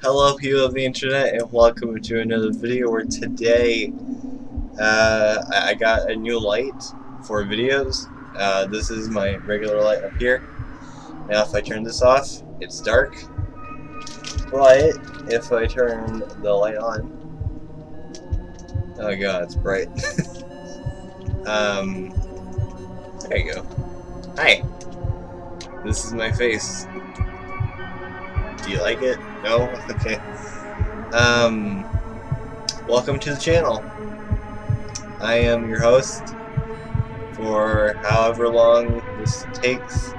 Hello people of the internet and welcome to another video where today uh, I got a new light for videos. Uh, this is my regular light up here. Now if I turn this off, it's dark. But if I turn the light on, oh god, it's bright. um, there you go. Hi. This is my face. Do you like it? No? Okay. Um, welcome to the channel. I am your host for however long this takes.